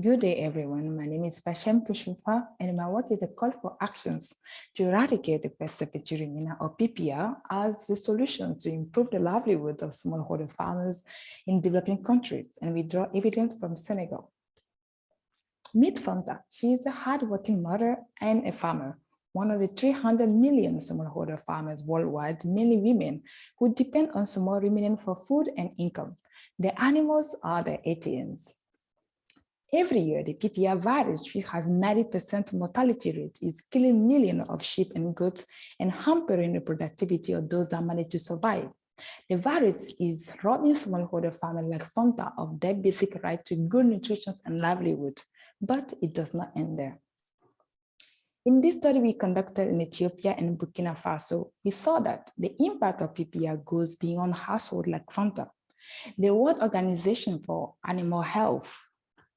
Good day, everyone. My name is Fashem Kushufa, and my work is a call for actions to eradicate the peste des petits ruminants or PPR as the solution to improve the livelihood of smallholder farmers in developing countries. And we draw evidence from Senegal. Meet Fanta. She is a hardworking mother and a farmer, one of the 300 million smallholder farmers worldwide, mainly women, who depend on small ruminant for food and income. The animals are the ATMs. Every year, the PPR virus, which has 90% mortality rate, is killing millions of sheep and goats and hampering the productivity of those that manage to survive. The virus is robbing smallholder farmers like Fanta of their basic right to good nutrition and livelihood, but it does not end there. In this study we conducted in Ethiopia and Burkina Faso, we saw that the impact of PPR goes beyond households like Fanta. The World Organization for Animal Health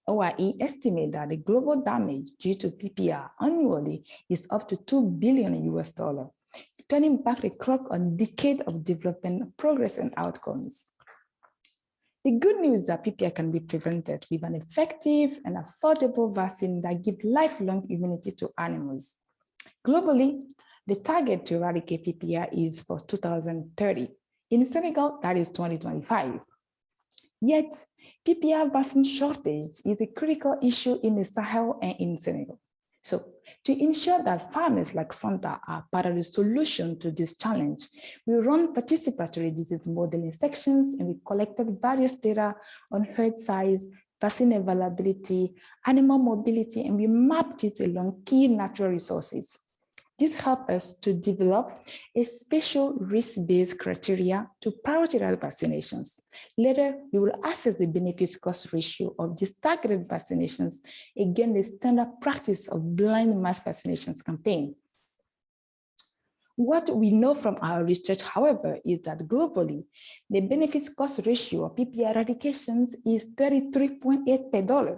OIE estimate that the global damage due to PPR annually is up to 2 billion US dollar, turning back the clock on decade of development progress and outcomes. The good news is that PPR can be prevented with an effective and affordable vaccine that gives lifelong immunity to animals. Globally, the target to eradicate PPR is for 2030. In Senegal, that is 2025. Yet, PPR vaccine shortage is a critical issue in the Sahel and in Senegal. So to ensure that farmers like Fanta are part of the solution to this challenge, we run participatory disease modeling sections and we collected various data on herd size, vaccine availability, animal mobility, and we mapped it along key natural resources. This helps us to develop a special risk-based criteria to prioritize vaccinations. Later, we will assess the benefits cost ratio of these targeted vaccinations against the standard practice of blind mass vaccinations campaign. What we know from our research, however, is that globally, the benefits cost ratio of PPR eradications is 33.8 per dollar,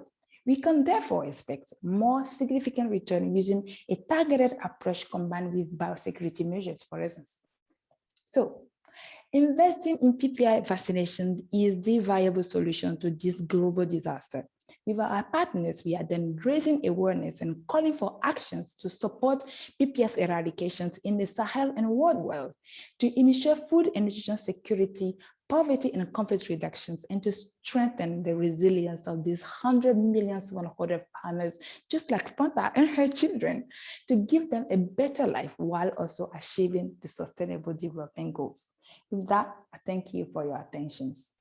we can therefore expect more significant return using a targeted approach combined with biosecurity measures, for instance. So investing in PPR vaccination is the viable solution to this global disaster. With our partners, we are then raising awareness and calling for actions to support PPR eradications in the Sahel and worldwide to ensure food and nutrition security poverty and conflict reductions and to strengthen the resilience of these 100 million smallholder farmers, just like Fanta and her children, to give them a better life while also achieving the sustainable development goals. With that, I thank you for your attentions.